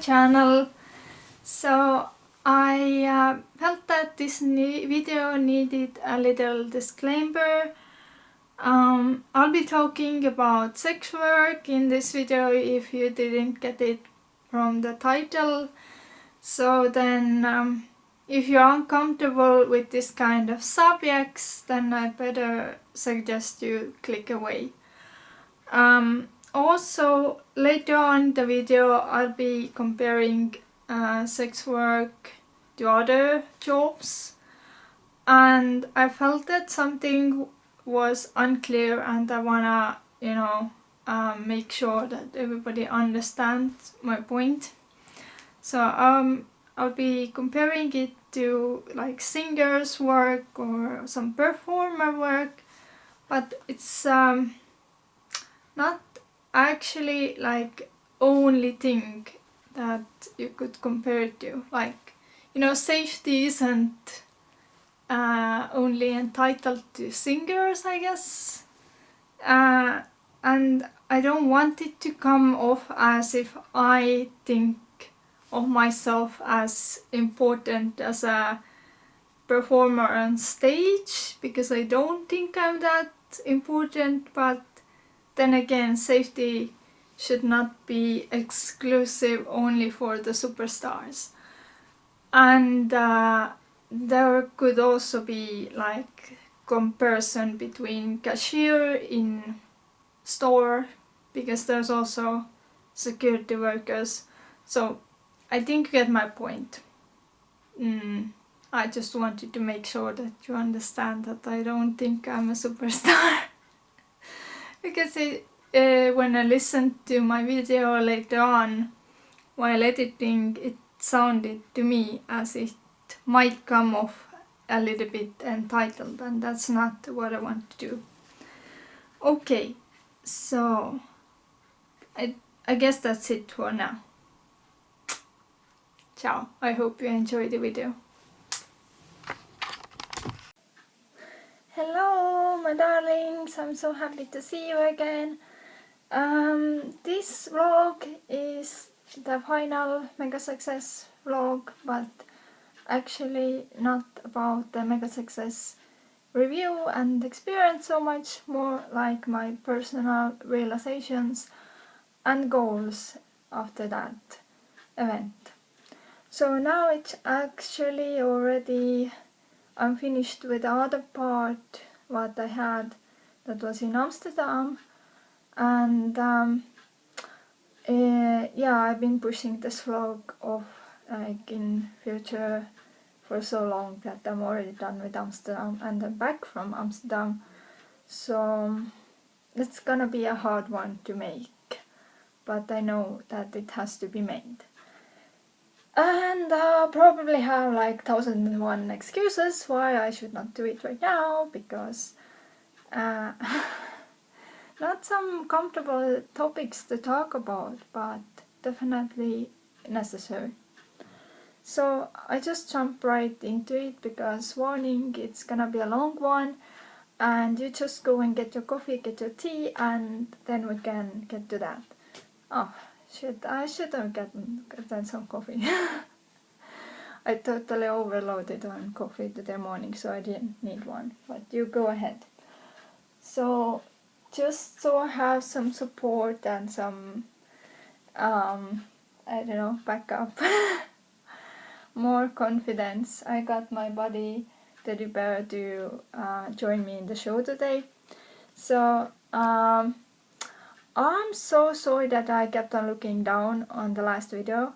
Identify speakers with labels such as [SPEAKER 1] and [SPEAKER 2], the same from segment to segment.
[SPEAKER 1] channel. So I uh, felt that this video needed a little disclaimer. Um, I'll be talking about sex work in this video if you didn't get it from the title. So then um, if you're uncomfortable with this kind of subjects then I better suggest you click away. Um, also later on the video I'll be comparing uh, sex work to other jobs and I felt that something was unclear and I wanna you know um, make sure that everybody understands my point. So um, I'll be comparing it to like singers work or some performer work but it's um, not actually like only thing that you could compare it to. Like, you know, safety isn't uh, only entitled to singers, I guess. Uh, and I don't want it to come off as if I think of myself as important as a performer on stage because I don't think I'm that important but then again, safety should not be exclusive only for the superstars. And uh, there could also be like comparison between cashier in store because there's also security workers. So I think you get my point. Mm, I just wanted to make sure that you understand that I don't think I'm a superstar. because it, uh, when I listened to my video later on while editing it sounded to me as it might come off a little bit entitled and that's not what I want to do. Okay, so I, I guess that's it for now. Ciao, I hope you enjoyed the video. Hello my darlings, I'm so happy to see you again. Um, this vlog is the final Mega Success vlog but actually not about the Mega Success review and experience so much more like my personal realizations and goals after that event. So now it's actually already I'm finished with the other part what I had that was in Amsterdam. And um, uh, yeah I've been pushing this vlog off like in future for so long that I'm already done with Amsterdam and I'm back from Amsterdam. So it's gonna be a hard one to make but I know that it has to be made and I'll probably have like thousand and one excuses why I should not do it right now because uh, not some comfortable topics to talk about but definitely necessary. So I just jump right into it because warning it's gonna be a long one and you just go and get your coffee, get your tea and then we can get to that. Oh, Shit, I should have gotten, gotten some coffee. I totally overloaded on coffee today morning so I didn't need one, but you go ahead. So just so I have some support and some, um, I don't know, backup, more confidence. I got my buddy Teddy Bear to uh, join me in the show today. So um, I'm so sorry that I kept on looking down on the last video.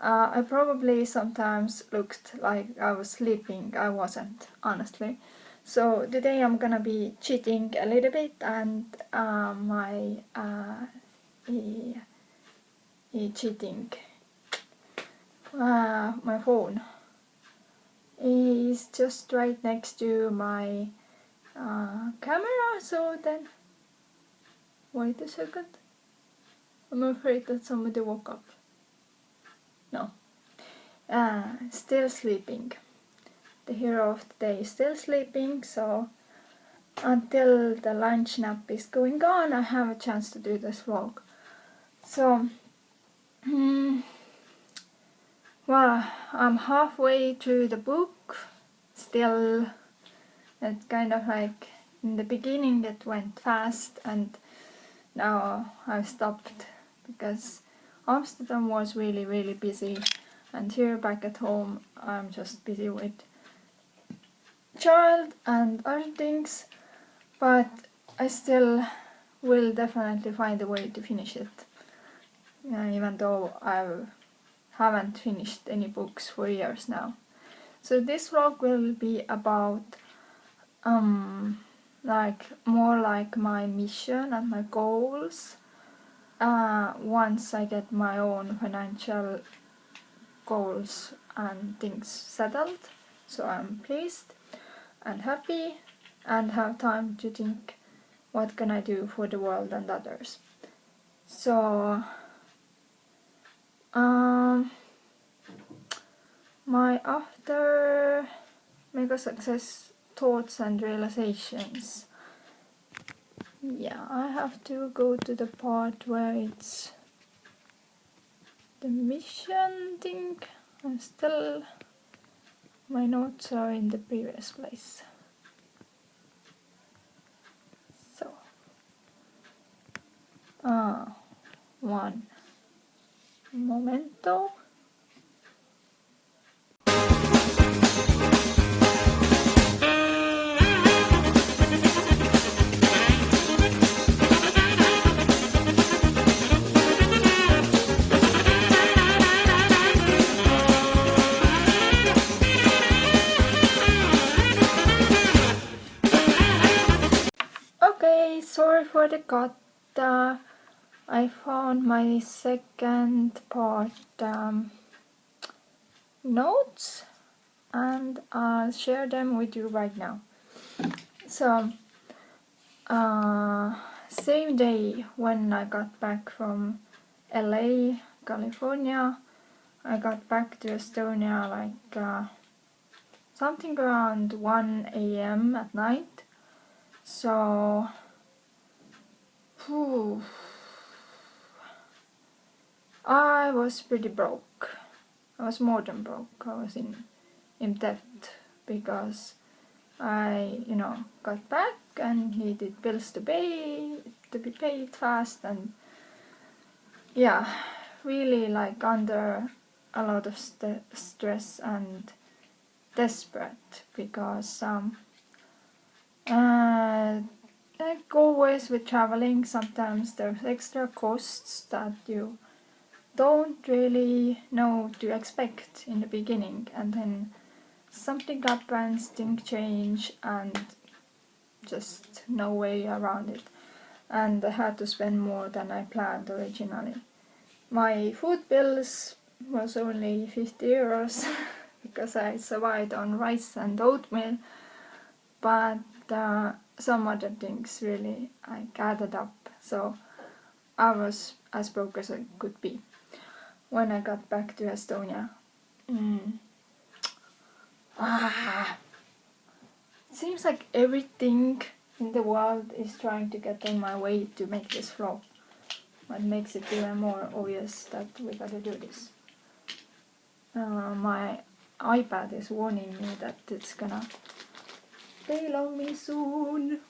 [SPEAKER 1] Uh, I probably sometimes looked like I was sleeping. I wasn't, honestly. So today I'm gonna be cheating a little bit and uh, my uh, e, e cheating uh, my phone is just right next to my uh, camera so then Wait a second. I'm afraid that somebody woke up. No. Uh, still sleeping. The hero of the day is still sleeping, so until the lunch nap is going on, I have a chance to do this vlog. So, mm, well, I'm halfway through the book. Still, it kind of like in the beginning it went fast and now I've stopped because Amsterdam was really really busy. And here back at home I'm just busy with child and other things. But I still will definitely find a way to finish it. Yeah, even though I haven't finished any books for years now. So this vlog will be about um, like more like my mission and my goals. Uh, once I get my own financial goals and things settled so I'm pleased and happy and have time to think what can I do for the world and others? So um, my after mega success thoughts and realizations. Yeah I have to go to the part where it's the mission thing. I'm still my notes are in the previous place. So ah one momento sorry for the cut. Uh, I found my second part um, notes and I'll share them with you right now. So, uh, same day when I got back from LA, California, I got back to Estonia like uh, something around 1 a.m. at night so, I was pretty broke. I was more than broke. I was in in debt because I, you know, got back and needed bills to pay to be paid fast and yeah, really like under a lot of st stress and desperate because um, uh, like always with traveling, sometimes there's extra costs that you don't really know to expect in the beginning. And then something happens, things change and just no way around it. And I had to spend more than I planned originally. My food bills was only 50 euros because I survived on rice and oatmeal. But uh, some other things really I gathered up so I was as broke as I could be when I got back to Estonia. Mm. Ah. It seems like everything in the world is trying to get in my way to make this flow. What makes it even more obvious that we gotta do this. Uh, my iPad is warning me that it's gonna fail on me soon.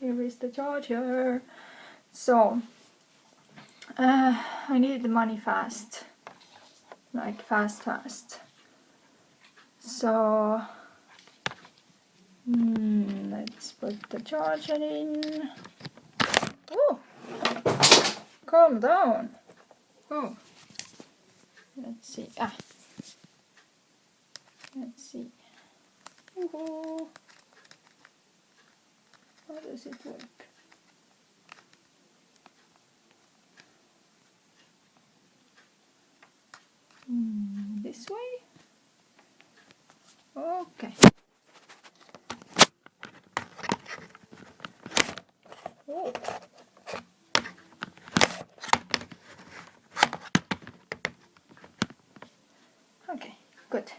[SPEAKER 1] Here is the charger. So, uh, I need the money fast. Like fast, fast. So, mm, let's put the charger in. Oh, calm down. Oh, let's see. Ah, let's see. How does it work? Mm, this way? Okay. Oh. Okay, good.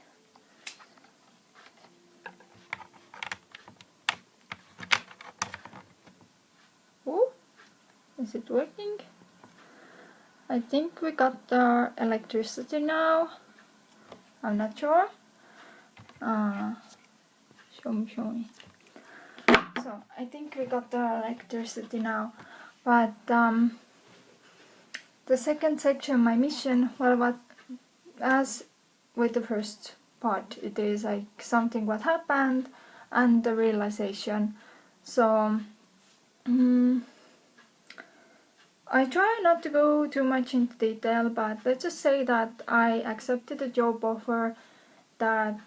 [SPEAKER 1] Is it working? I think we got our electricity now. I'm not sure. Uh, show me, show me. So I think we got the electricity now, but um, the second section, my mission, well, what as with the first part, it is like something what happened and the realization. So. Um, I try not to go too much into detail, but let's just say that I accepted a job offer that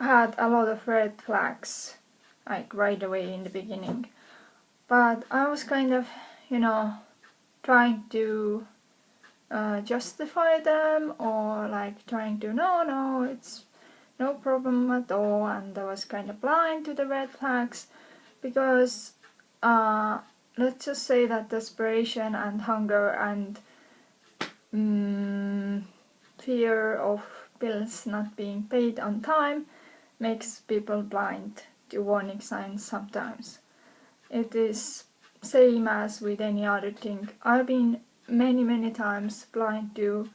[SPEAKER 1] had a lot of red flags, like right away in the beginning. But I was kind of, you know, trying to uh, justify them or like trying to, no, no, it's no problem at all. And I was kind of blind to the red flags because uh, let's just say that desperation and hunger and mm, fear of bills not being paid on time makes people blind to warning signs sometimes. It is same as with any other thing. I've been many many times blind to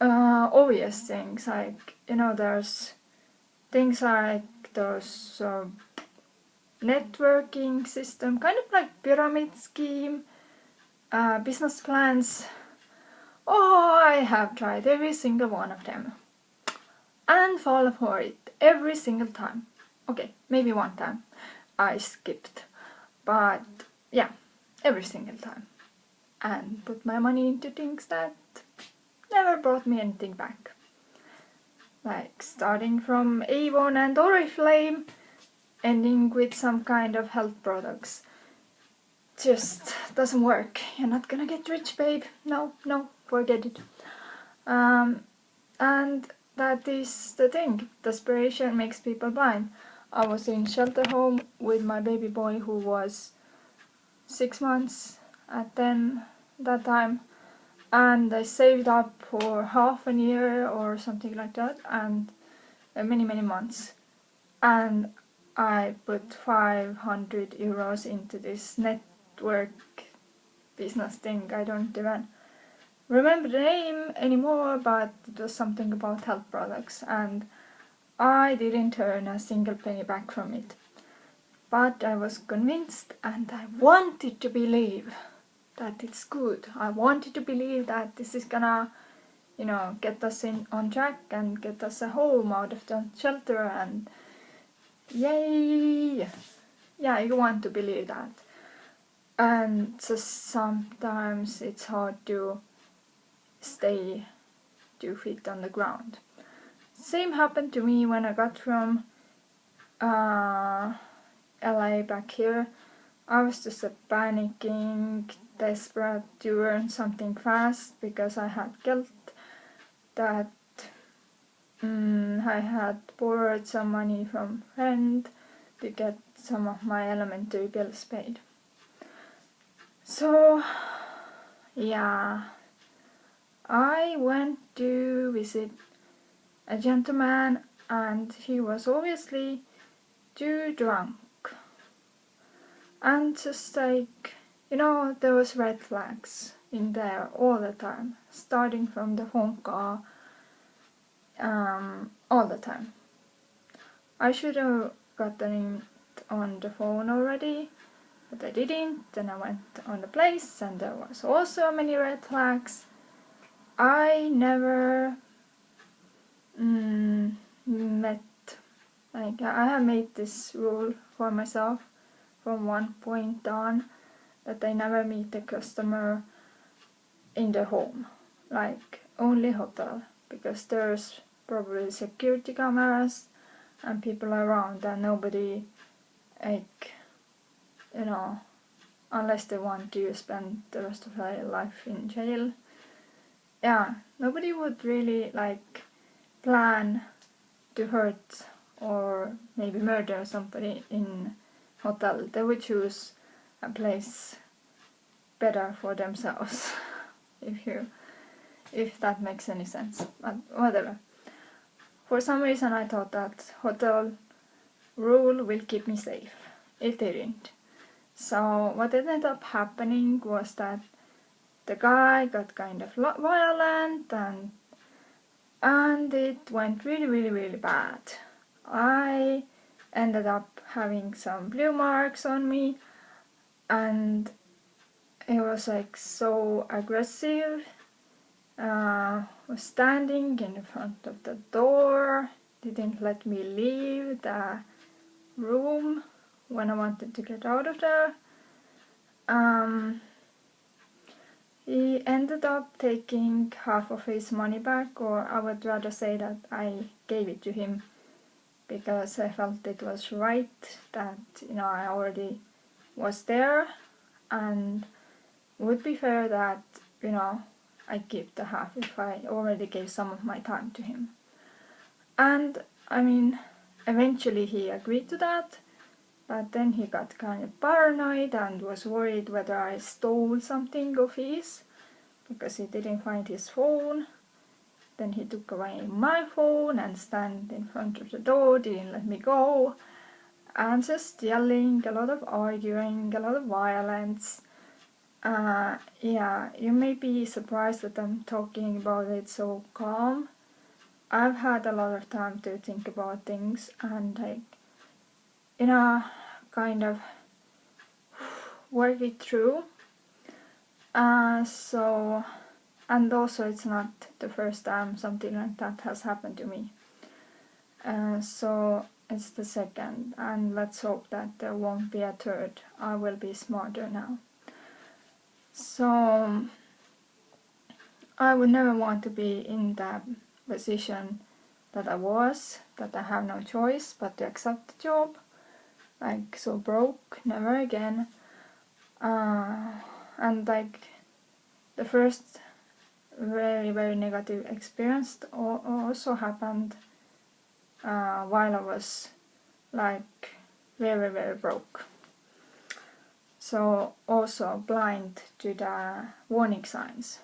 [SPEAKER 1] uh, obvious things like you know there's things like those uh, networking system, kind of like pyramid scheme, uh, business plans. Oh, I have tried every single one of them and fall for it every single time. Okay, maybe one time I skipped, but yeah, every single time. And put my money into things that never brought me anything back. Like starting from Avon and Oriflame ending with some kind of health products just doesn't work. You're not gonna get rich, babe. No, no, forget it. Um, and that is the thing. Desperation makes people blind. I was in shelter home with my baby boy who was six months at then that time and I saved up for half a year or something like that and uh, many many months and I put 500 euros into this network business thing. I don't even remember the name anymore, but it was something about health products and I didn't earn a single penny back from it. But I was convinced and I wanted to believe that it's good. I wanted to believe that this is gonna, you know, get us in on track and get us a home out of the shelter and Yay! Yeah, you want to believe that. And so sometimes it's hard to stay two feet on the ground. Same happened to me when I got from uh, LA back here. I was just a panicking, desperate to earn something fast because I had guilt that Mm, I had borrowed some money from friend to get some of my elementary bills paid. So, yeah, I went to visit a gentleman and he was obviously too drunk. And just like, you know, there was red flags in there all the time, starting from the phone call um, all the time. I should have gotten it on the phone already, but I didn't. Then I went on the place and there was also many red flags. I never mm, met, like I have made this rule for myself from one point on that I never meet a customer in the home, like only hotel because there's probably security cameras and people around and nobody like you know unless they want to spend the rest of their life in jail. Yeah nobody would really like plan to hurt or maybe murder somebody in hotel. They would choose a place better for themselves if you if that makes any sense but whatever for some reason I thought that hotel rule will keep me safe. It didn't. So what ended up happening was that the guy got kind of violent and and it went really really really bad. I ended up having some blue marks on me and it was like so aggressive uh, was standing in front of the door. Didn't let me leave the room when I wanted to get out of there. Um, he ended up taking half of his money back or I would rather say that I gave it to him because I felt it was right that you know I already was there. And would be fair that you know I give the half if I already gave some of my time to him and I mean eventually he agreed to that but then he got kind of paranoid and was worried whether I stole something of his because he didn't find his phone then he took away my phone and stand in front of the door, didn't let me go. And just yelling, a lot of arguing, a lot of violence. Uh, yeah, you may be surprised that I'm talking about it so calm. I've had a lot of time to think about things and like, you know, kind of work it through. Uh, so and also it's not the first time something like that has happened to me. Uh, so it's the second and let's hope that there won't be a third. I will be smarter now. So I would never want to be in that position that I was, that I have no choice but to accept the job. Like so broke, never again. Uh, and like the first very very negative experience also happened uh, while I was like very very broke so also blind to the warning signs.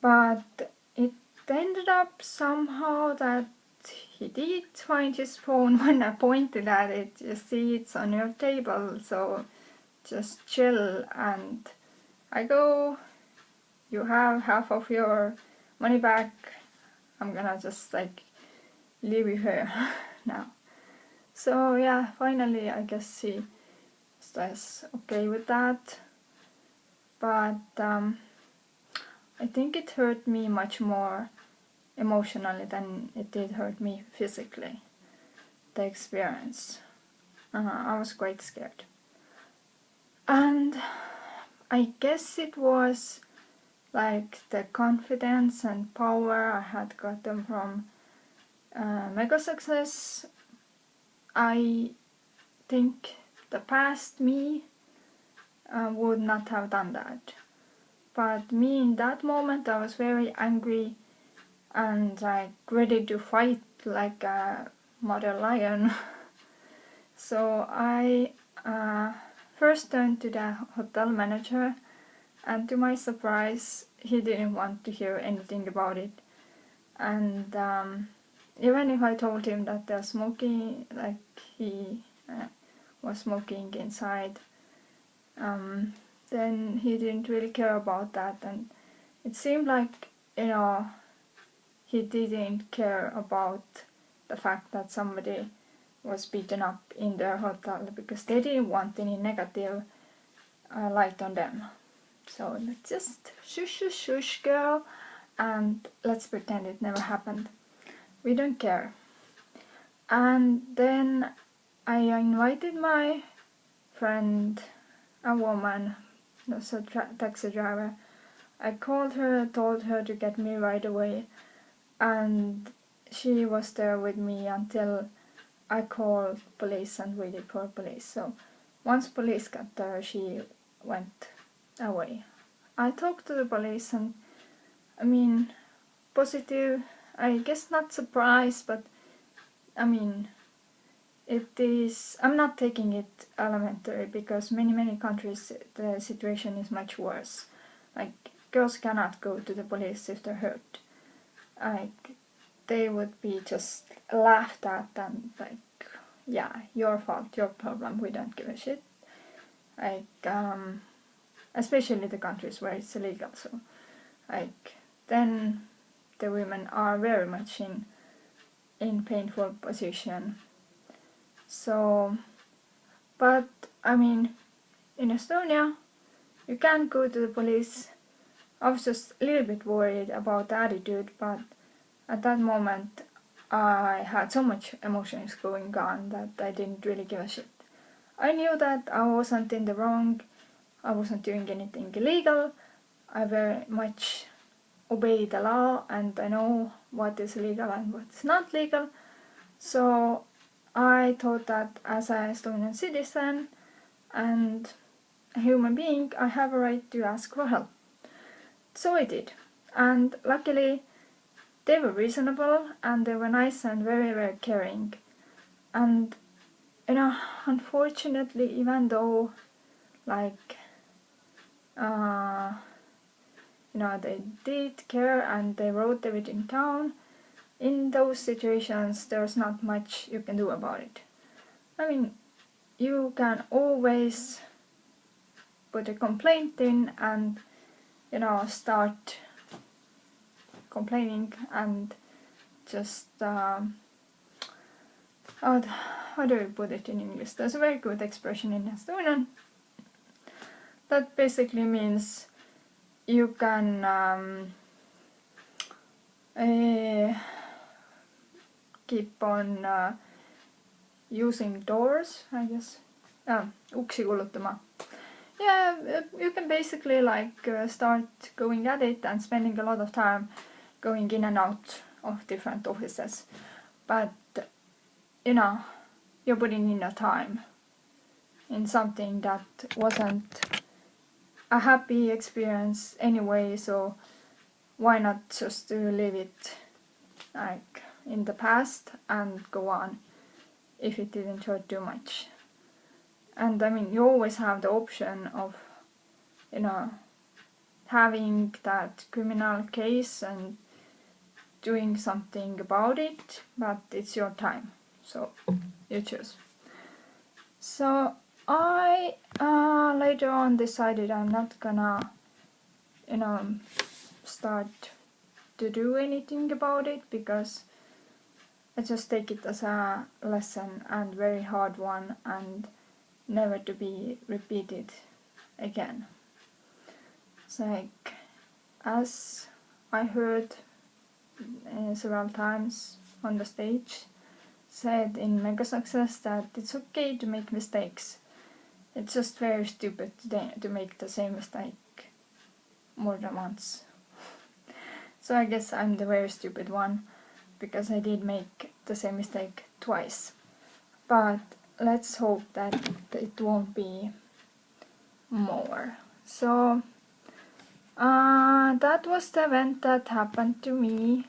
[SPEAKER 1] But it ended up somehow that he did find his phone when I pointed at it. You see it's on your table so just chill and I go you have half of your money back. I'm gonna just like leave you here now. So yeah finally I guess he was okay with that. But um, I think it hurt me much more emotionally than it did hurt me physically the experience. Uh, I was quite scared. And I guess it was like the confidence and power I had gotten from uh, Mega Success. I think the past me uh, would not have done that. But me in that moment I was very angry and like ready to fight like a mother lion. so I uh, first turned to the hotel manager and to my surprise he didn't want to hear anything about it and um, even if I told him that they're smoking like he uh, was smoking inside um, then he didn't really care about that and it seemed like you know he didn't care about the fact that somebody was beaten up in their hotel because they didn't want any negative uh, light on them so let's just shush shush shush girl and let's pretend it never happened. We don't care. And then I invited my friend, a woman, was a taxi driver. I called her, told her to get me right away and she was there with me until I called police and waited for police. So once police got there, she went away. I talked to the police and I mean positive, I guess not surprised but I mean it is, I'm not taking it elementary because many many countries the situation is much worse. Like girls cannot go to the police if they're hurt. Like they would be just laughed at and like yeah, your fault, your problem, we don't give a shit. Like um especially the countries where it's illegal so like then the women are very much in in painful position. So, but I mean, in Estonia, you can't go to the police. I was just a little bit worried about the attitude, but at that moment I had so much emotions going on that I didn't really give a shit. I knew that I wasn't in the wrong, I wasn't doing anything illegal, I very much obey the law and I know what is legal and what's not legal. So I thought that as an Estonian citizen and a human being, I have a right to ask for help. So I did. And luckily, they were reasonable and they were nice and very, very caring. And, you know, unfortunately, even though, like, uh, you know, they did care and they wrote everything down, in those situations there's not much you can do about it. I mean, you can always put a complaint in and, you know, start complaining and just, um, how, how do you put it in English? There's a very good expression in Estonian that basically means you can um, uh, keep on uh, using doors, I guess. Yeah, uksi kulutama. Yeah, you can basically like uh, start going at it and spending a lot of time going in and out of different offices. But, you know, you're putting in your time in something that wasn't a happy experience anyway, so why not just to leave it like in the past and go on if it didn't hurt too much. And I mean, you always have the option of, you know, having that criminal case and doing something about it, but it's your time, so you choose. So I uh, later on decided I'm not gonna, you know, start to do anything about it because I just take it as a lesson and very hard one and never to be repeated again. It's like, as I heard uh, several times on the stage, said in Mega Success that it's okay to make mistakes. It's just very stupid to, to make the same mistake more than once. so I guess I'm the very stupid one because I did make the same mistake twice. But let's hope that it won't be more. So uh, that was the event that happened to me.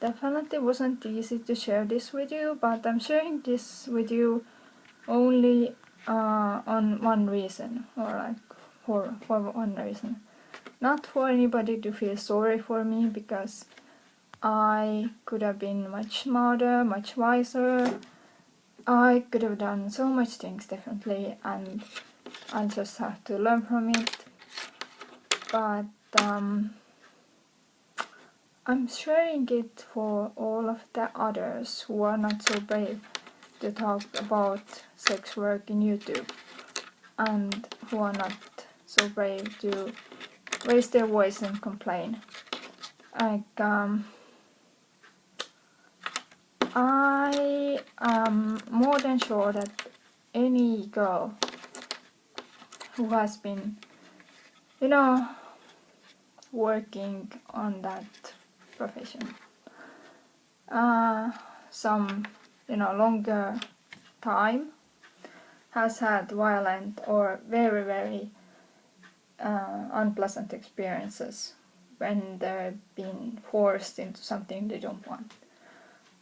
[SPEAKER 1] Definitely wasn't easy to share this with you, but I'm sharing this with you only uh, on one reason, or like for, for one reason. Not for anybody to feel sorry for me, because I could have been much smarter, much wiser. I could have done so much things differently and I just have to learn from it. But um, I'm sharing it for all of the others who are not so brave to talk about sex work in YouTube and who are not so brave to raise their voice and complain. Like, um, I am more than sure that any girl who has been, you know, working on that profession, uh, some, you know, longer time has had violent or very, very uh, unpleasant experiences when they've been forced into something they don't want.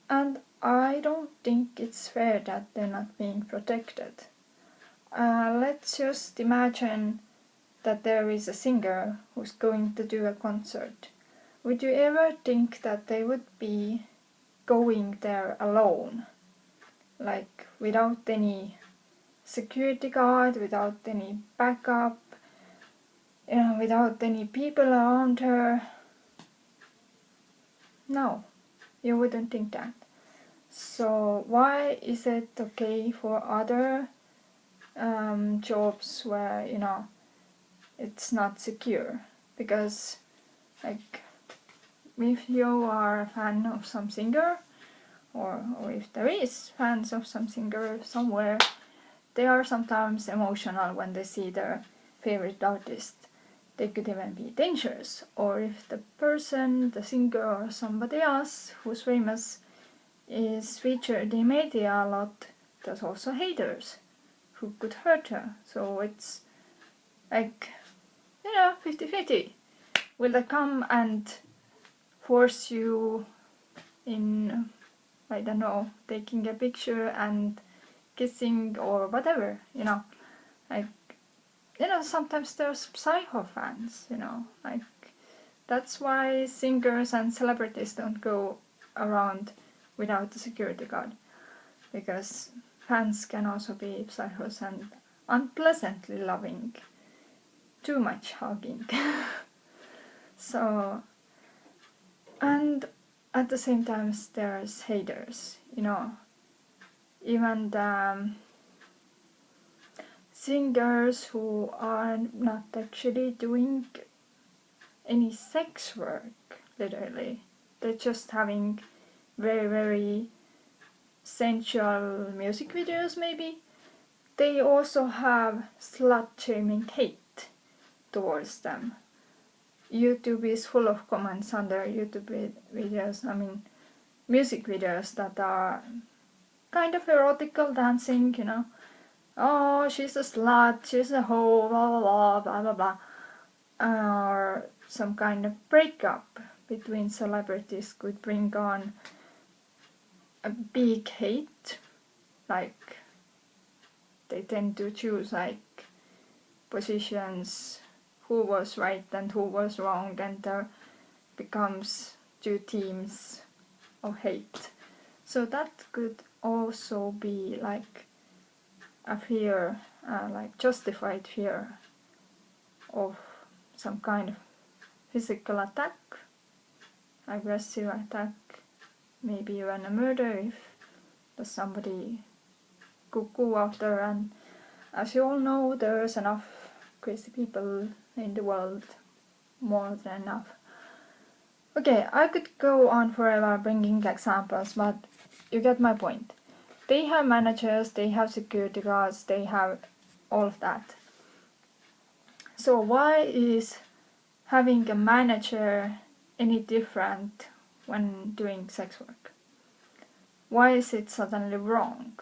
[SPEAKER 1] And I don't think it's fair that they're not being protected. Uh, let's just imagine that there is a singer who's going to do a concert. Would you ever think that they would be going there alone? Like without any security guard, without any backup, you know, without any people around her? No, you wouldn't think that. So why is it okay for other um, jobs where you know it's not secure? Because like if you are a fan of some singer or, or if there is fans of some singer somewhere they are sometimes emotional when they see their favorite artist they could even be dangerous or if the person the singer or somebody else who's famous is featured in media a lot there's also haters who could hurt her. So it's like you know 50-50 will they come and force you in I don't know taking a picture and kissing or whatever you know? Like you know sometimes there's psycho fans you know? Like that's why singers and celebrities don't go around without the security guard because fans can also be psychos and unpleasantly loving too much hugging. So and at the same time there's haters you know. Even the um, singers who are not actually doing any sex work literally. They're just having very very sensual music videos maybe they also have slut shaming hate towards them YouTube is full of comments under YouTube videos, I mean music videos that are kind of erotical dancing, you know. Oh, she's a slut, she's a hoe, blah blah blah, blah blah blah. Or some kind of breakup between celebrities could bring on a big hate, like they tend to choose like positions who was right and who was wrong and there becomes two teams of hate. So that could also be like a fear, uh, like justified fear of some kind of physical attack, aggressive attack, maybe even a murder if somebody cuckoo out there and as you all know there's enough crazy people in the world more than enough. Okay, I could go on forever bringing examples, but you get my point. They have managers, they have security guards, they have all of that. So why is having a manager any different when doing sex work? Why is it suddenly wrong?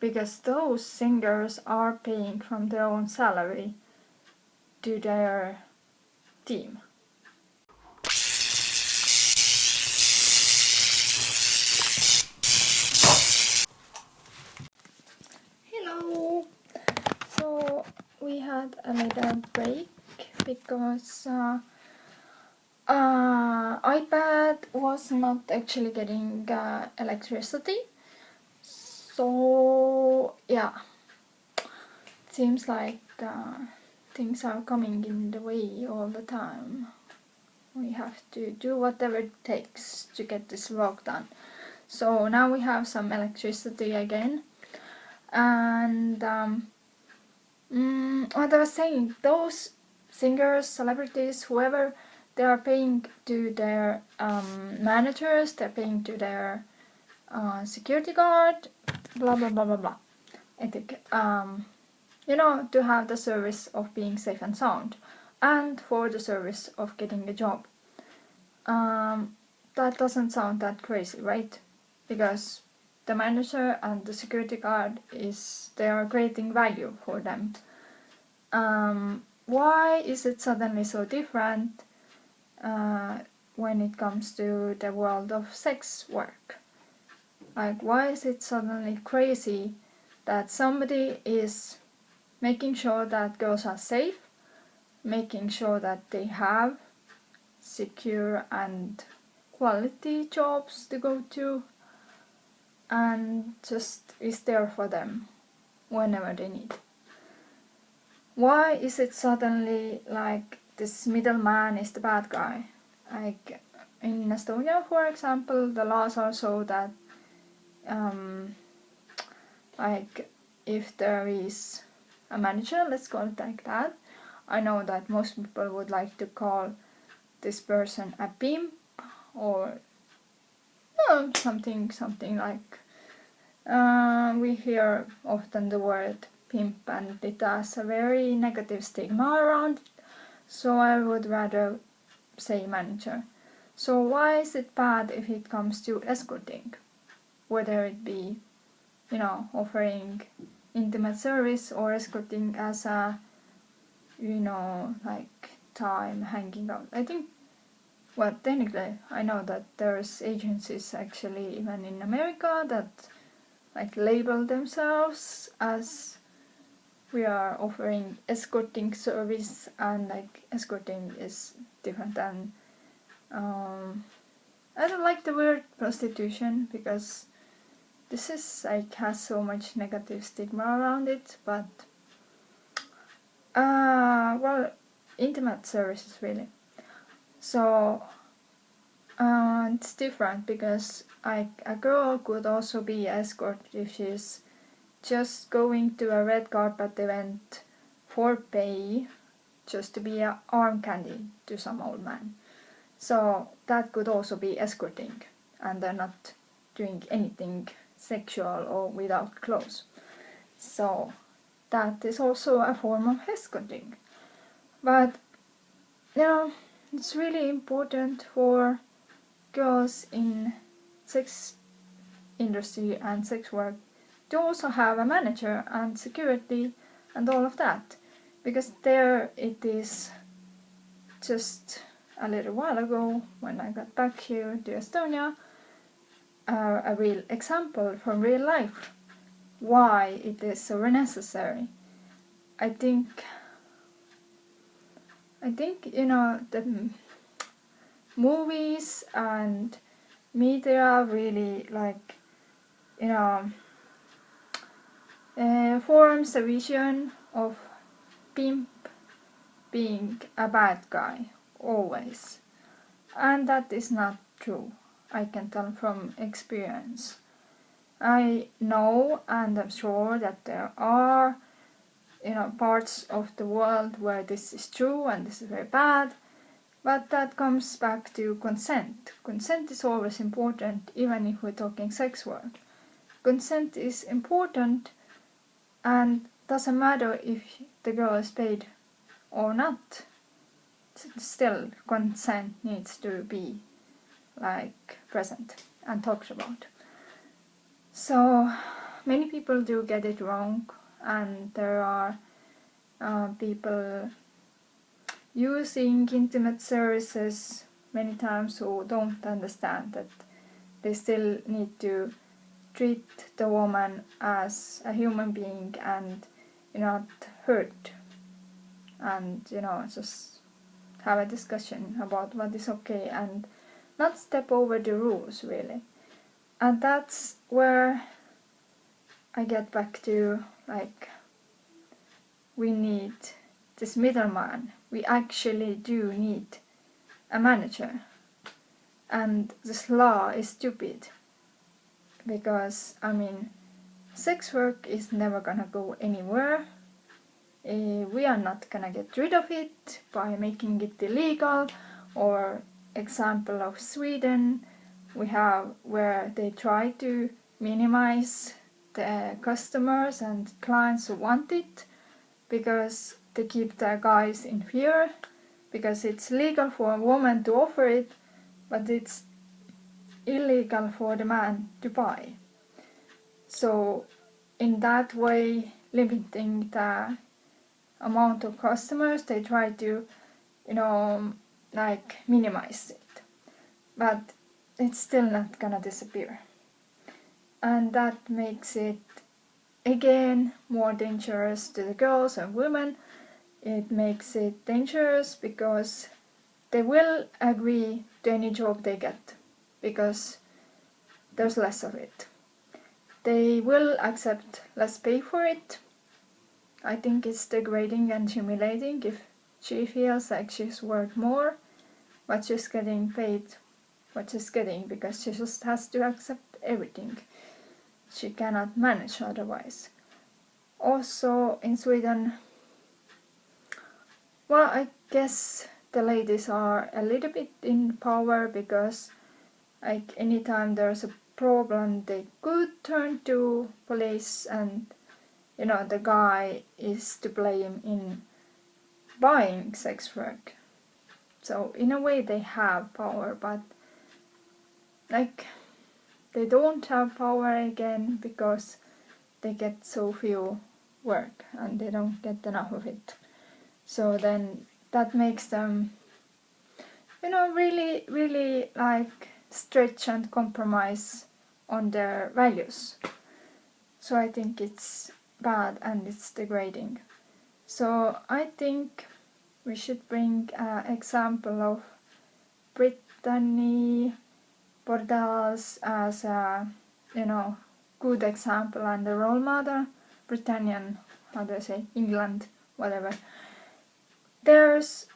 [SPEAKER 1] Because those singers are paying from their own salary to their team. Hello! So we had a little break because uh, uh, iPad was not actually getting uh, electricity so yeah seems like uh, things are coming in the way all the time. We have to do whatever it takes to get this work done. So now we have some electricity again. And um, mm, what I was saying, those singers, celebrities, whoever, they are paying to their um, managers, they're paying to their uh, security guard, blah blah blah blah blah. I think um, you know, to have the service of being safe and sound and for the service of getting a job. Um, that doesn't sound that crazy, right? Because the manager and the security guard is they are creating value for them. Um, why is it suddenly so different uh, when it comes to the world of sex work? Like why is it suddenly crazy that somebody is making sure that girls are safe, making sure that they have secure and quality jobs to go to and just is there for them whenever they need. Why is it suddenly like this middleman is the bad guy? Like in Estonia, for example, the laws are so that um, like if there is a manager, let's call it like that, I know that most people would like to call this person a pimp or something something like uh, we hear often the word pimp and it has a very negative stigma around it, so I would rather say manager. So why is it bad if it comes to escorting? Whether it be, you know, offering intimate service or escorting as a, you know, like time hanging out. I think, well, technically, I know that there's agencies actually even in America that like label themselves as we are offering escorting service and like escorting is different than um, I don't like the word prostitution because this is like has so much negative stigma around it but uh, well intimate services really. So uh, it's different because like a girl could also be escort if she's just going to a red carpet event for pay just to be an arm candy to some old man so that could also be escorting and they're not doing anything sexual or without clothes. So that is also a form of escorting. But you know, it's really important for girls in sex industry and sex work to also have a manager and security and all of that because there it is just a little while ago when I got back here to Estonia uh, a real example from real life why it is so necessary. I think I think you know the movies and media really like you know uh, forms a vision of pimp being a bad guy always. And that is not true, I can tell from experience. I know and I'm sure that there are you know parts of the world where this is true and this is very bad but that comes back to consent. Consent is always important even if we're talking sex work. Consent is important and doesn't matter if the girl is paid or not still consent needs to be like present and talked about. So many people do get it wrong and there are uh, people using intimate services many times who don't understand that they still need to treat the woman as a human being and you not hurt and you know just have a discussion about what is okay and not step over the rules really. And that's where I get back to like we need this middleman. We actually do need a manager. And this law is stupid because I mean sex work is never gonna go anywhere. Uh, we are not gonna get rid of it by making it illegal. Or example of Sweden we have where they try to minimize the customers and clients who want it because they keep their guys in fear because it's legal for a woman to offer it but it's illegal for the man to buy. So in that way limiting the amount of customers they try to you know um, like minimize it. But it's still not gonna disappear. And that makes it again more dangerous to the girls and women. It makes it dangerous because they will agree to any job they get because there's less of it they will accept less pay for it I think it's degrading and humiliating if she feels like she's worth more, but she's getting paid what she's getting because she just has to accept everything. She cannot manage otherwise. Also in Sweden, well, I guess the ladies are a little bit in power because like anytime there's a problem they could turn to police and you know the guy is to blame in buying sex work. So in a way they have power but like they don't have power again because they get so few work and they don't get enough of it. So then that makes them you know really really like stretch and compromise on their values. So I think it's bad and it's degrading. So I think we should bring an example of Brittany Bordals as a you know good example and a role model. Britannian how do I say? England whatever. There's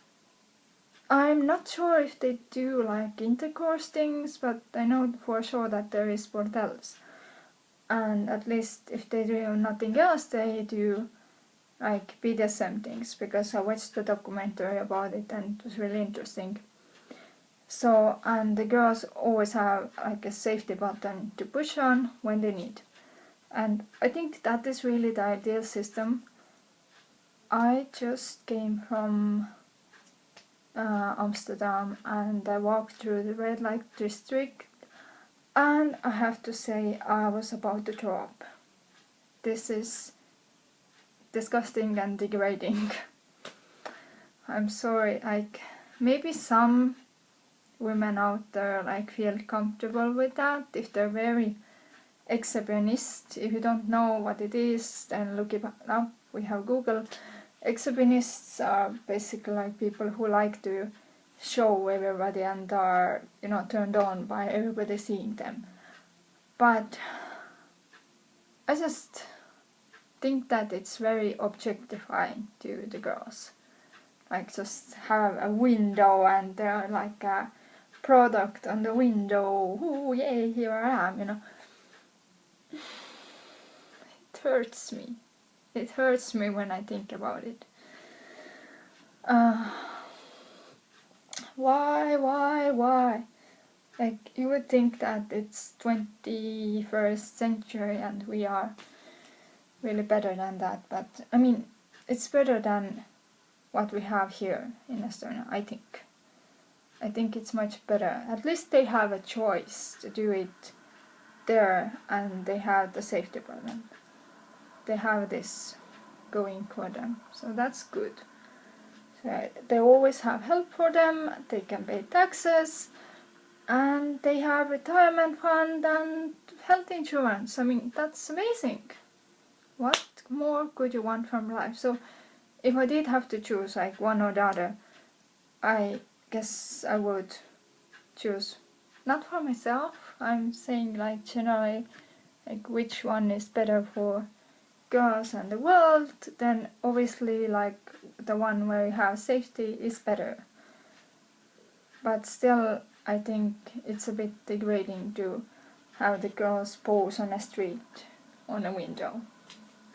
[SPEAKER 1] I'm not sure if they do like intercourse things but I know for sure that there is bordels and at least if they do nothing else they do like BDSM things because I watched the documentary about it and it was really interesting. So and the girls always have like a safety button to push on when they need. And I think that is really the ideal system. I just came from uh, Amsterdam and I walked through the red light district and I have to say I was about to throw up. This is disgusting and degrading. I'm sorry, like maybe some women out there like feel comfortable with that if they're very exhibitionist. If you don't know what it is, then look it up. We have Google. Exhibitionists are basically like people who like to show everybody and are you know turned on by everybody seeing them. But I just think that it's very objectifying to the girls. Like just have a window and they're like a product on the window. Oh yay, here I am, you know. It hurts me. It hurts me when I think about it. Uh, why, why, why? Like you would think that it's 21st century and we are really better than that but I mean it's better than what we have here in Estonia I think I think it's much better at least they have a choice to do it there and they have the safety problem they have this going for them so that's good so they always have help for them they can pay taxes and they have retirement fund and health insurance I mean that's amazing what more could you want from life? So if I did have to choose like one or the other, I guess I would choose not for myself. I'm saying like generally like which one is better for girls and the world, then obviously like the one where you have safety is better. But still I think it's a bit degrading to have the girls pose on a street on a window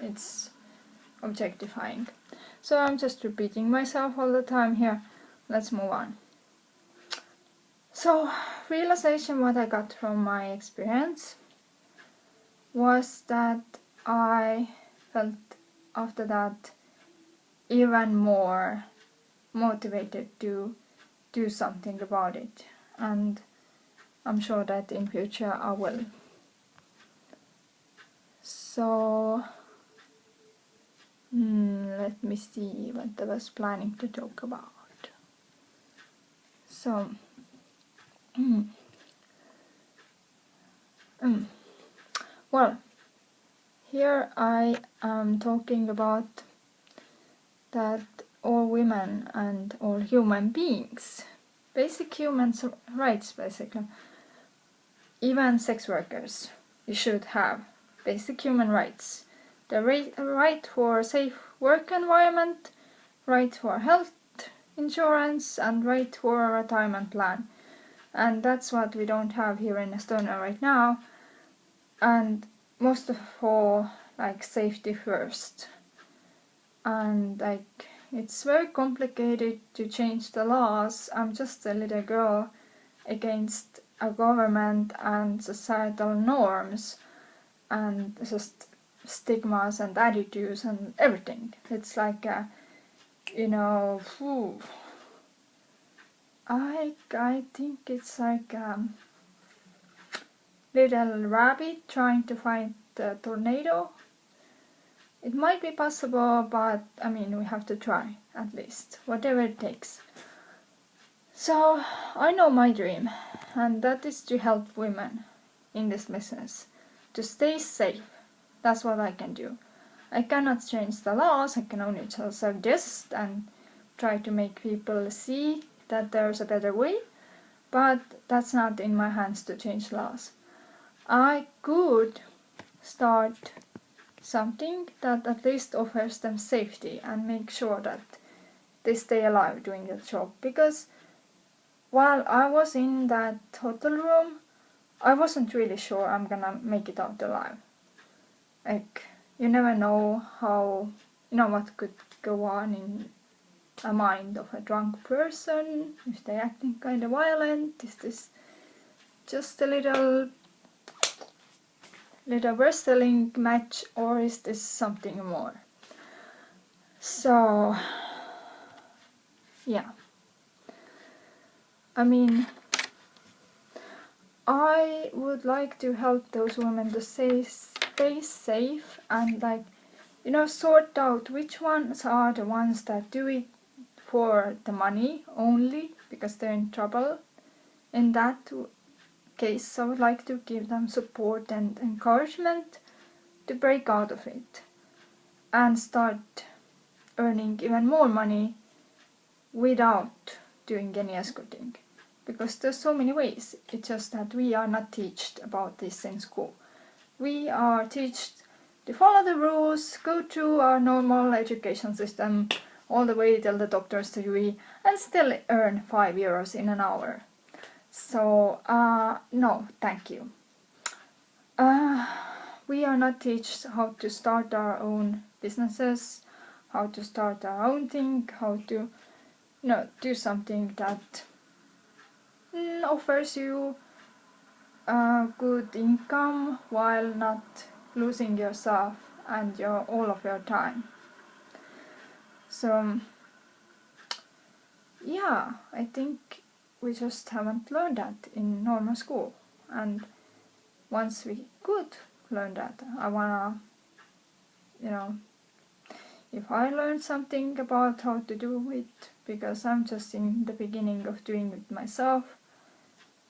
[SPEAKER 1] it's objectifying. So I'm just repeating myself all the time here. Let's move on. So, realization what I got from my experience was that I felt after that even more motivated to do something about it and I'm sure that in future I will. So Hmm, let me see what I was planning to talk about. So, mm, well, here I am talking about that all women and all human beings, basic human rights basically, even sex workers, you should have basic human rights. The right for safe work environment, right for health insurance and right for a retirement plan. and that's what we don't have here in Estonia right now. And most of all like safety first. And like it's very complicated to change the laws. I'm just a little girl against a government and societal norms and just stigmas and attitudes and everything. It's like a, you know whew, I I think it's like um, little rabbit trying to find the tornado. It might be possible, but I mean we have to try at least, whatever it takes. So I know my dream, and that is to help women in this business to stay safe. That's what I can do. I cannot change the laws, I can only just suggest and try to make people see that there's a better way, but that's not in my hands to change laws. I could start something that at least offers them safety and make sure that they stay alive doing the job. Because while I was in that hotel room I wasn't really sure I'm gonna make it out alive. Like you never know how you know what could go on in a mind of a drunk person, if they're acting kind of violent, is this just a little little wrestling match or is this something more? So, yeah. I mean, I would like to help those women to stay, stay safe and like, you know, sort out which ones are the ones that do it for the money only because they're in trouble. In that case, I would like to give them support and encouragement to break out of it and start earning even more money without doing any escorting. Because there's so many ways. It's just that we are not taught about this in school. We are taught to follow the rules go through our normal education system all the way till the doctor's degree and still earn 5 euros in an hour. So, uh, no, thank you. Uh, we are not taught how to start our own businesses, how to start our own thing, how to know, do something that mm, offers you a good income while not losing yourself and your all of your time. So yeah, I think we just haven't learned that in normal school. And once we could learn that, I wanna, you know, if I learn something about how to do it, because I'm just in the beginning of doing it myself,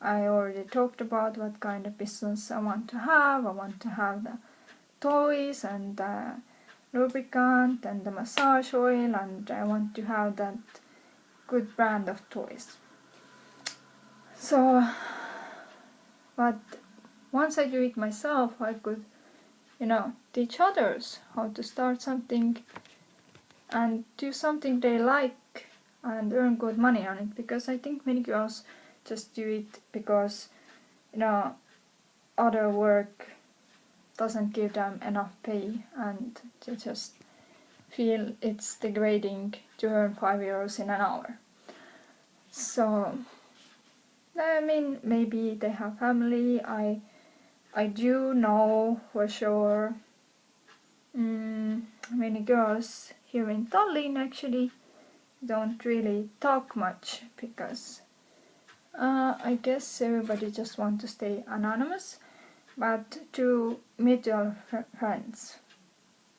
[SPEAKER 1] I already talked about what kind of business I want to have. I want to have the toys and the lubricant and the massage oil and I want to have that good brand of toys. So, but once I do it myself, I could, you know, teach others how to start something and do something they like and earn good money on it because I think many girls just do it because, you know, other work doesn't give them enough pay and they just feel it's degrading to earn 5 euros in an hour. So, I mean, maybe they have family, I, I do know for sure mm, many girls here in Tallinn actually don't really talk much because uh, I guess everybody just want to stay anonymous but to mutual friends,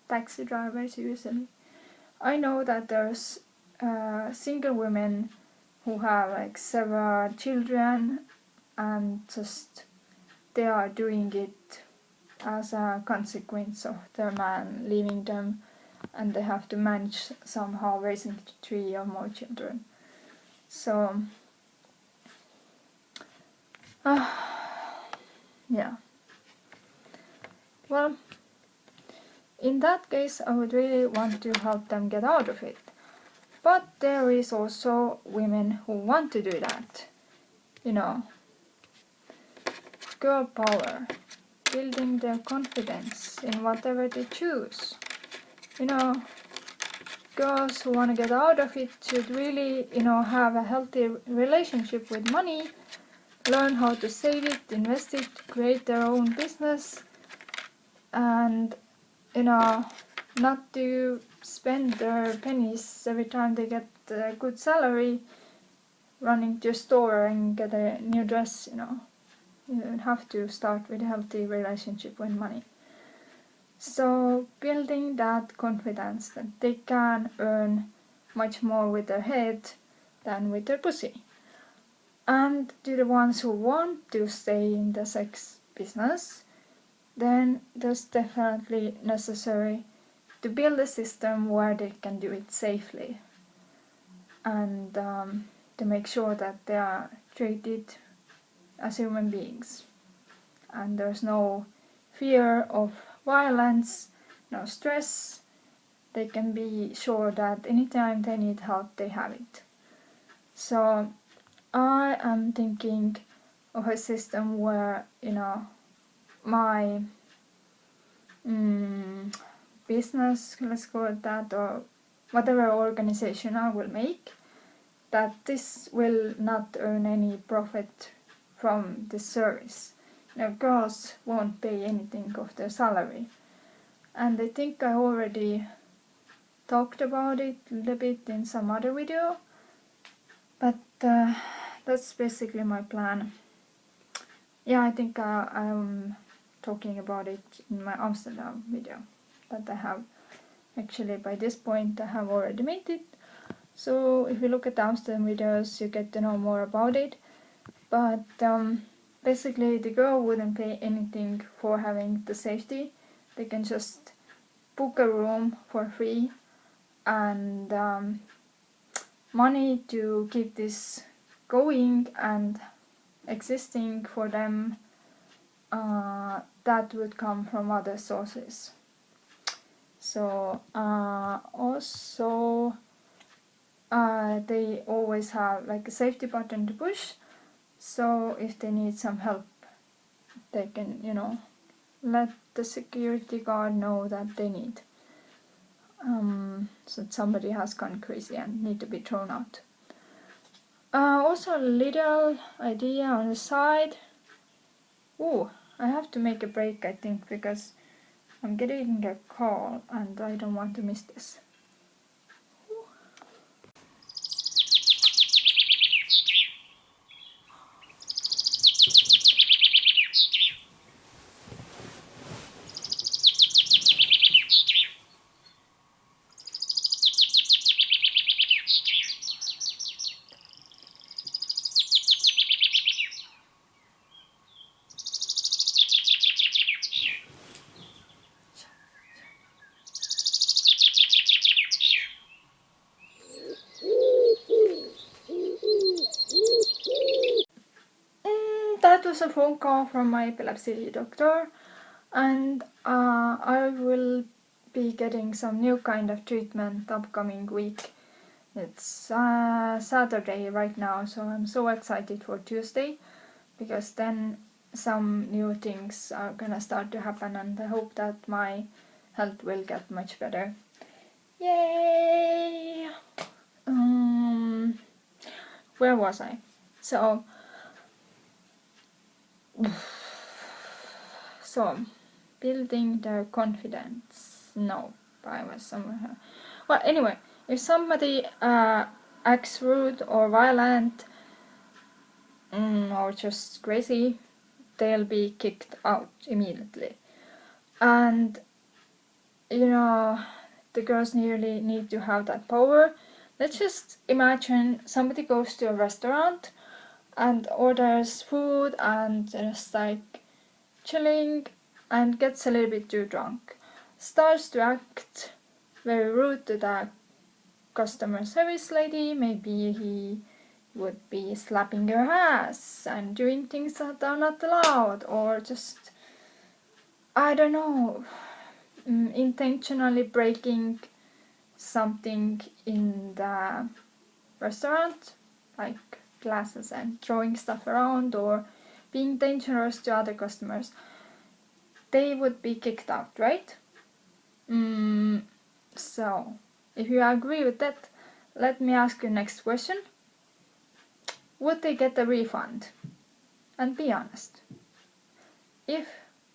[SPEAKER 1] taxi drivers usually. I know that there's uh, single women who have like several children and just they are doing it as a consequence of their man leaving them and they have to manage somehow raising three or more children. So, uh, yeah. Well, in that case I would really want to help them get out of it. But there is also women who want to do that. You know, girl power, building their confidence in whatever they choose. You know, girls who want to get out of it should really, you know, have a healthy relationship with money, learn how to save it, invest it, create their own business, and, you know, not to spend their pennies every time they get a good salary running to a store and get a new dress, you know. You have to start with a healthy relationship with money. So building that confidence that they can earn much more with their head than with their pussy. And to the ones who want to stay in the sex business, then there's definitely necessary to build a system where they can do it safely and um, to make sure that they are treated as human beings and there's no fear of violence, no stress. They can be sure that anytime they need help, they have it. So I am thinking of a system where, you know, my mm, business, let's call it that, or whatever organization I will make, that this will not earn any profit from the service no girls won't pay anything of their salary. And I think I already talked about it a little bit in some other video, but uh, that's basically my plan. Yeah, I think uh, I'm talking about it in my Amsterdam video that I have actually by this point I have already made it. So if you look at the Amsterdam videos you get to know more about it. But um, basically the girl wouldn't pay anything for having the safety. They can just book a room for free and um, money to keep this going and existing for them uh, that would come from other sources. So uh, also uh, they always have like a safety button to push so if they need some help they can you know let the security guard know that they need um, so somebody has gone crazy and need to be thrown out. Uh, also a little idea on the side. Oh I have to make a break I think because I'm getting a call and I don't want to miss this was a phone call from my epilepsy doctor and uh, I will be getting some new kind of treatment upcoming week. It's uh, Saturday right now so I'm so excited for Tuesday because then some new things are gonna start to happen and I hope that my health will get much better. Yay! Um, where was I? So so building their confidence. No I was somewhere well anyway if somebody uh, acts rude or violent mm, or just crazy they'll be kicked out immediately. And you know the girls nearly need to have that power. Let's just imagine somebody goes to a restaurant and orders food and just like chilling and gets a little bit too drunk. Starts to act very rude to the customer service lady, maybe he would be slapping her ass and doing things that are not allowed or just, I don't know, mm, intentionally breaking something in the restaurant, like glasses and throwing stuff around or being dangerous to other customers, they would be kicked out, right? Mm, so, if you agree with that, let me ask you next question. Would they get a refund? And be honest. If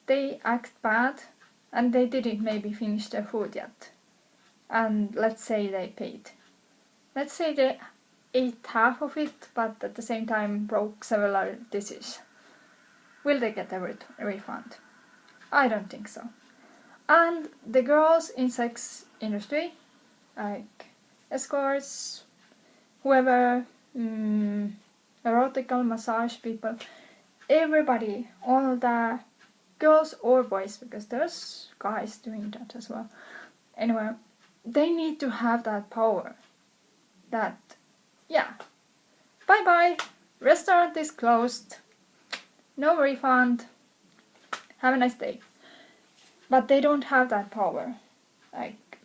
[SPEAKER 1] they act bad and they didn't maybe finish their food yet, and let's say they paid. Let's say they ate half of it, but at the same time broke several dishes. Will they get a, refund? I don't think so. And the girls in sex industry, like escorts, whoever, mm, erotical massage people, everybody, all the girls or boys, because there's guys doing that as well. Anyway, they need to have that power. That, yeah, bye bye, restaurant is closed, no refund, have a nice day. But they don't have that power. Like,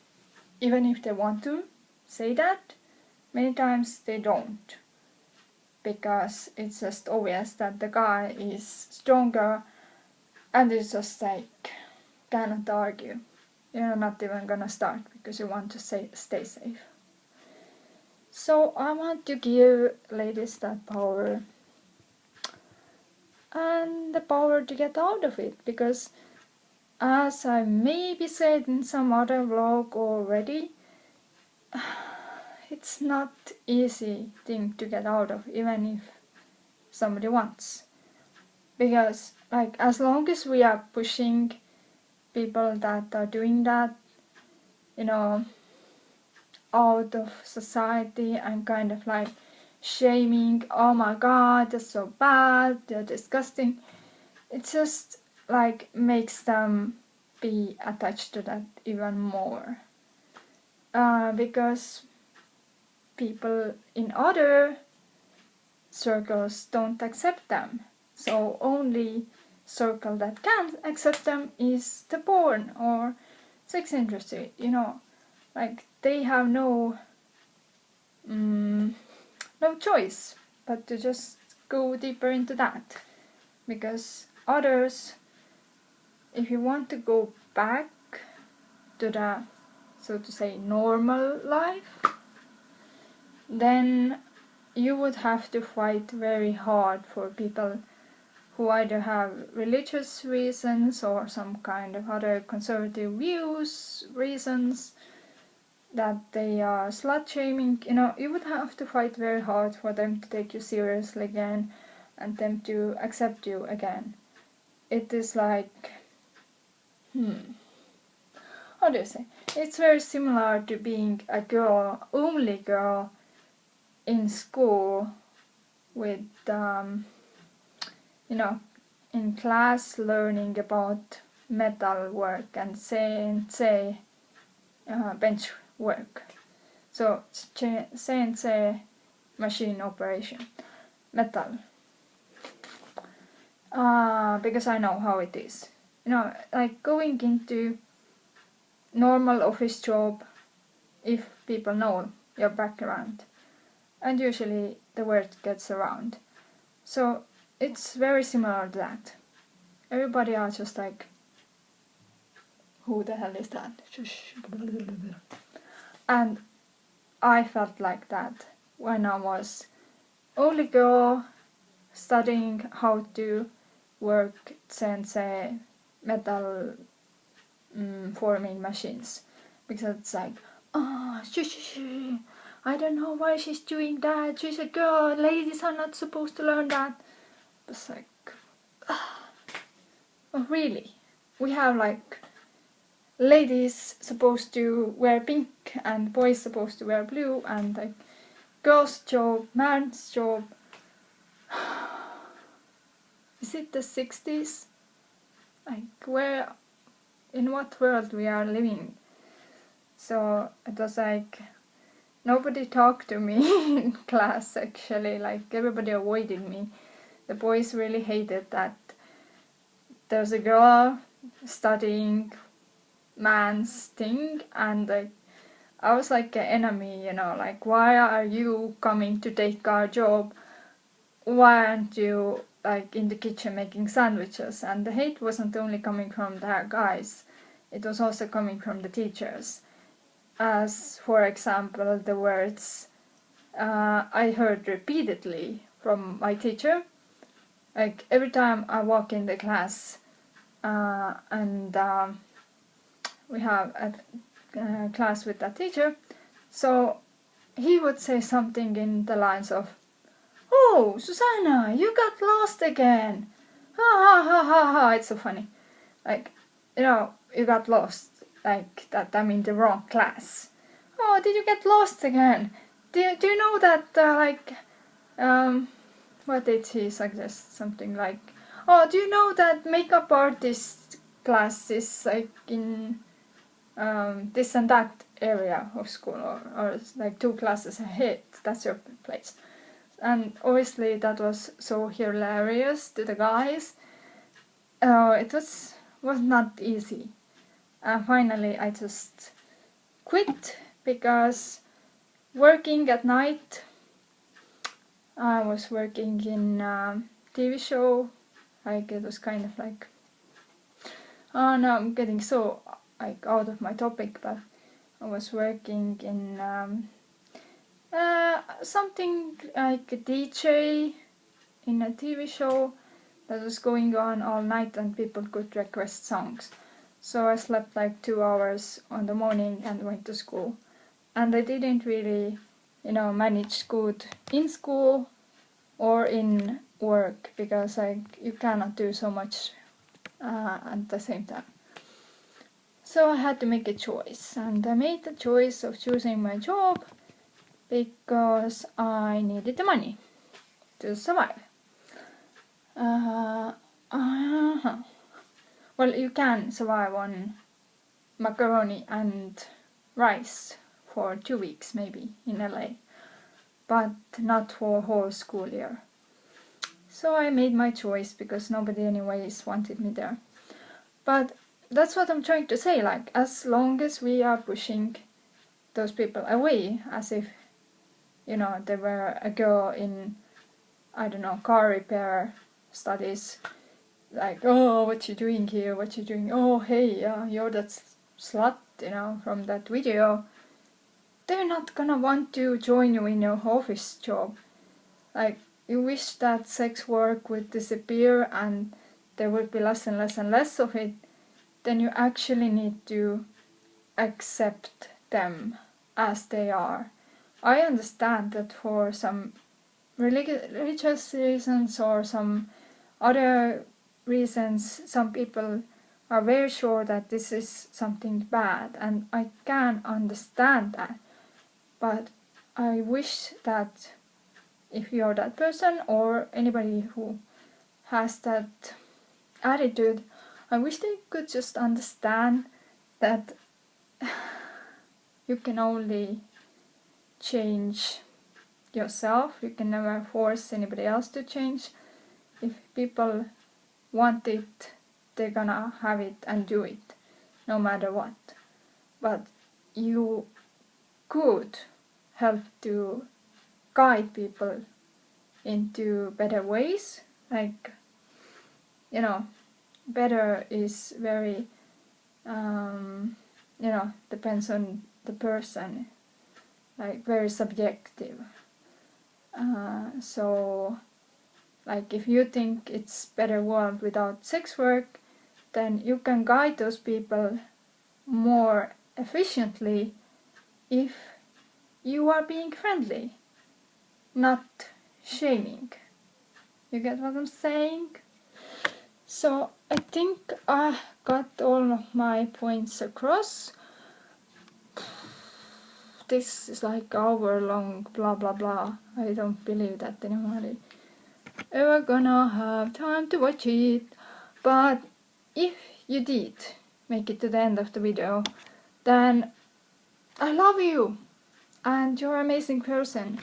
[SPEAKER 1] even if they want to say that, many times they don't. Because it's just obvious that the guy is stronger and it's just like, cannot argue. You're not even gonna start because you want to say, stay safe. So I want to give ladies that power and the power to get out of it because as I maybe said in some other vlog already, it's not easy thing to get out of even if somebody wants. Because like as long as we are pushing people that are doing that, you know, out of society and kind of like shaming, oh my god, they're so bad, they're disgusting. It just like makes them be attached to that even more. Uh, because people in other circles don't accept them. So only circle that can accept them is the porn or sex industry, you know. Like they have no um, no choice but to just go deeper into that. Because others if you want to go back to the so to say normal life then you would have to fight very hard for people who either have religious reasons or some kind of other conservative views reasons that they are slut shaming, you know, you would have to fight very hard for them to take you seriously again and them to accept you again. It is like, hmm, how do you say? It's very similar to being a girl, only girl in school with, um, you know, in class learning about metal work and CNC uh, bench work. So CNC machine operation, metal. Uh, because I know how it is. You know, like going into normal office job, if people know your background, and usually the word gets around. So it's very similar to that. Everybody are just like, who the hell is that? And I felt like that when I was only girl studying how to work CNC metal um, forming machines. Because it's like oh shh, shh, shh. I don't know why she's doing that. She's a girl. Ladies are not supposed to learn that. It's like oh really? We have like ladies supposed to wear pink and boys supposed to wear blue and like girl's job, man's job. Is it the 60s? Like where, in what world we are living? So it was like nobody talked to me in class actually, like everybody avoided me. The boys really hated that there's a girl studying man's thing and like I was like an enemy, you know, like why are you coming to take our job? Why aren't you like in the kitchen making sandwiches and the hate wasn't only coming from the guys it was also coming from the teachers as for example the words uh, I heard repeatedly from my teacher like every time I walk in the class uh, and um, we have a uh, class with that teacher so he would say something in the lines of Oh, Susanna, you got lost again. Ha ha ha ha ha. It's so funny. Like, you know, you got lost. Like that I'm in the wrong class. Oh, did you get lost again? Do you, do you know that, uh, like, um, what did he suggest? Something like, oh, do you know that makeup artist class is like in um, this and that area of school or, or like two classes ahead? That's your place and obviously that was so hilarious to the guys. Uh, it was was not easy. And finally I just quit because working at night I was working in a TV show like it was kind of like oh no I'm getting so like out of my topic but I was working in um, uh, something like a DJ in a TV show that was going on all night and people could request songs. So I slept like two hours on the morning and went to school. And I didn't really, you know, manage good in school or in work because like you cannot do so much uh, at the same time. So I had to make a choice and I made the choice of choosing my job because I needed the money to survive. Uh, uh. Well, you can survive on macaroni and rice for two weeks maybe in LA, but not for a whole school year. So I made my choice because nobody anyways wanted me there. But that's what I'm trying to say, like as long as we are pushing those people away as if you know, there were a girl in, I don't know, car repair studies, like, oh, what you doing here, what you doing, oh, hey, uh, you're that slut, you know, from that video. They're not gonna want to join you in your office job. Like, you wish that sex work would disappear and there would be less and less and less of it, then you actually need to accept them as they are I understand that for some religious reasons or some other reasons, some people are very sure that this is something bad and I can understand that. But I wish that if you're that person or anybody who has that attitude, I wish they could just understand that you can only change yourself. You can never force anybody else to change. If people want it, they're gonna have it and do it, no matter what. But you could help to guide people into better ways. Like, you know, better is very, um, you know, depends on the person like very subjective. Uh, so like if you think it's better world without sex work, then you can guide those people more efficiently if you are being friendly, not shaming. You get what I'm saying? So I think I got all of my points across this is like hour long blah blah blah. I don't believe that anybody ever gonna have time to watch it. But if you did make it to the end of the video, then I love you and you're an amazing person.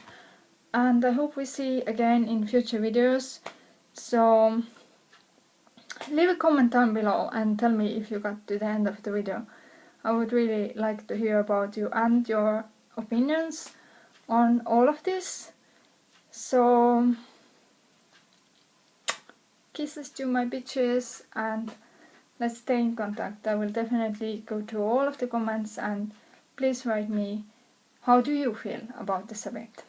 [SPEAKER 1] And I hope we see again in future videos. So leave a comment down below and tell me if you got to the end of the video. I would really like to hear about you and your opinions on all of this. So kisses to my bitches and let's stay in contact. I will definitely go to all of the comments and please write me how do you feel about this event.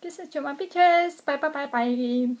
[SPEAKER 1] Kisses to my bitches. Bye bye bye bye.